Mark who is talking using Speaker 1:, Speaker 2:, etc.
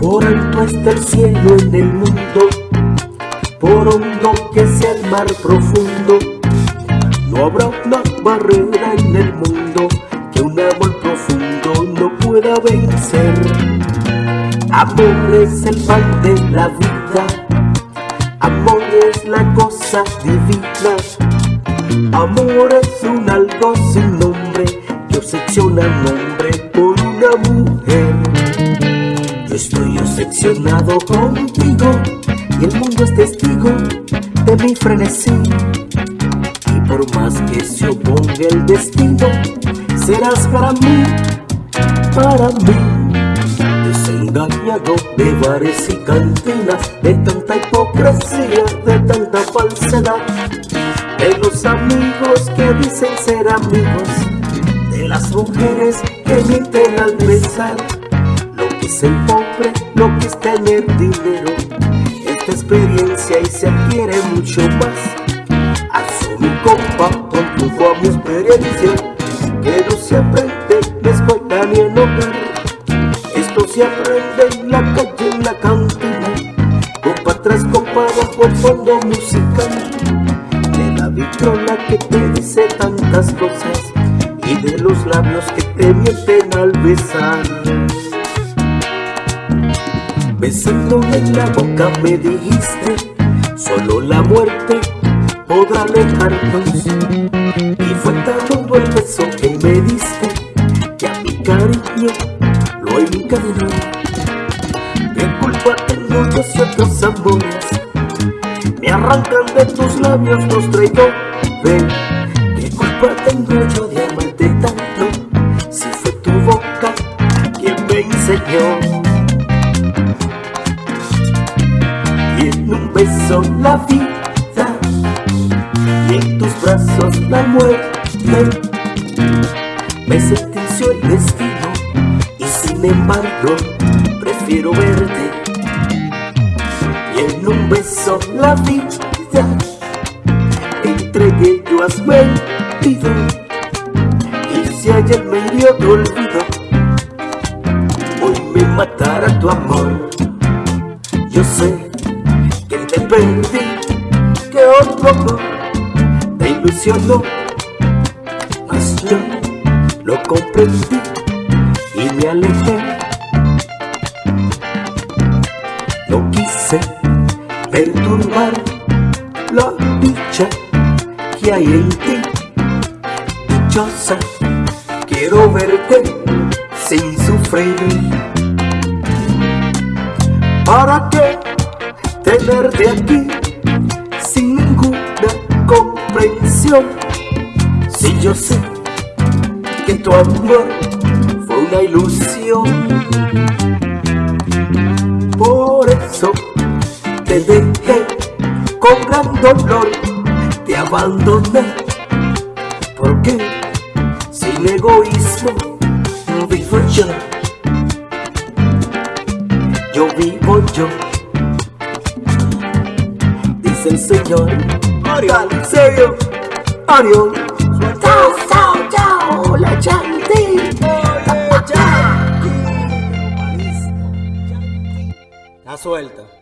Speaker 1: Por alto está el cielo en el mundo, por hondo que sea el mar profundo, no habrá una barrera en el mundo que un amor profundo no pueda vencer. Amor es el pan de la vida, amor es la cosa divina, amor es un algo sin nombre que obsesiona al hombre por una mujer. Estoy obsesionado contigo y el mundo es testigo de mi frenesí. Y por más que se oponga el destino, serás para mí, para mí. Desengañado de bares y cantinas, de tanta hipocresía, de tanta falsedad. De los amigos que dicen ser amigos, de las mujeres que mienten al besar. Es el pobre, lo que es tener dinero, esta experiencia y se adquiere mucho más. Alzo mi copa con tu a mi experiencia, que no se aprende en la escuela ni en hogar. Esto se aprende en la calle, en la cantina, copa tras copa bajo el fondo musical. De la vitrola que te dice tantas cosas y de los labios que te mienten al besar. Besando en la boca me dijiste, solo la muerte podrá alejarnos. Y fue tan hondo el beso que me diste, que a mi cariño lo encadenó. ¿Qué culpa tengo yo si otros amores me arrancan de tus labios los traidores? ¿Qué culpa tengo yo de amarte tanto si fue tu boca quien me enseñó? Un beso la vida. Y en tus brazos la muerte. Me sentenció el destino y sin embargo prefiero verte. Y en un beso la vida. Entregué yo has y si ayer me hirió tu olvido. Hoy me matará tu amor. Yo sé que otro te ilusionó. Mas yo lo comprendí y me alejé. No quise perturbar la dicha que hay en ti. Dichosa quiero verte sin sufrir. ¿Para qué tenerte aquí sin ninguna comprensión? Si yo sé que tu amor fue una ilusión. Por eso te dejé con gran dolor, te abandoné. Porque sin egoísmo vivo yo yo vivo yo. Dice el Señor, Ariel, serio, Ariel. Chao, chao, chao, la chanti.
Speaker 2: Está suelto.